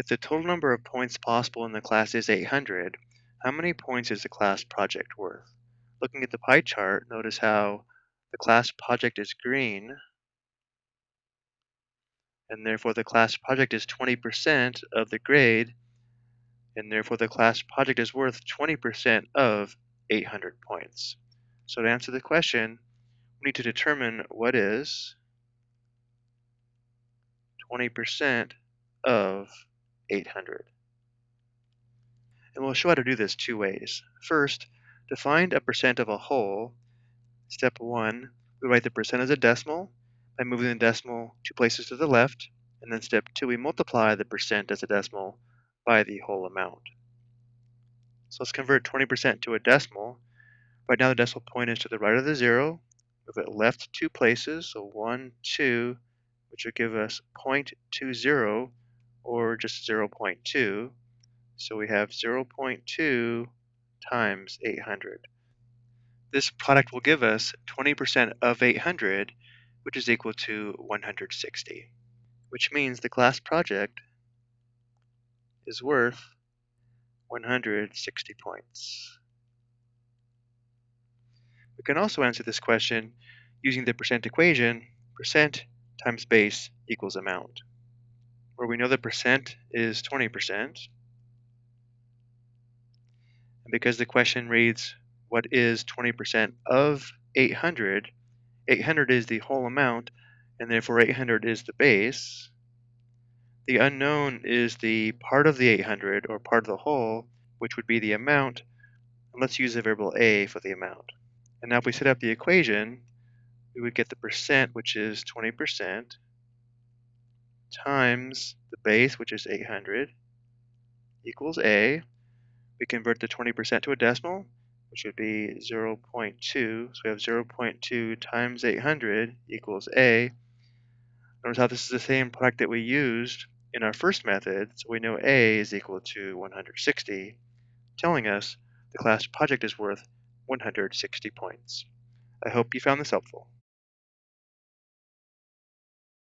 If the total number of points possible in the class is 800, how many points is the class project worth? Looking at the pie chart, notice how the class project is green, and therefore the class project is 20% of the grade, and therefore the class project is worth 20% of 800 points. So to answer the question, we need to determine what is 20% of 800. And we'll show how to do this two ways. First, to find a percent of a whole, step one, we write the percent as a decimal by moving the decimal two places to the left, and then step two, we multiply the percent as a decimal by the whole amount. So let's convert 20% to a decimal. Right now the decimal point is to the right of the zero. Move it left two places, so one, two, which will give us 0.20 or just 0.2. So we have 0.2 times 800. This product will give us 20% of 800, which is equal to 160, which means the class project is worth 160 points. We can also answer this question using the percent equation, percent times base equals amount, where we know the percent is 20%. And because the question reads, what is 20% of 800, 800 is the whole amount, and therefore 800 is the base. The unknown is the part of the 800, or part of the whole, which would be the amount. And let's use the variable a for the amount. And now if we set up the equation, we would get the percent, which is 20%, times the base, which is 800, equals a. We convert the 20% to a decimal, which would be 0.2. So we have 0.2 times 800 equals a. Notice how this is the same product that we used in our first method, so we know a is equal to 160, telling us the class project is worth 160 points. I hope you found this helpful.